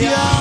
Yeah.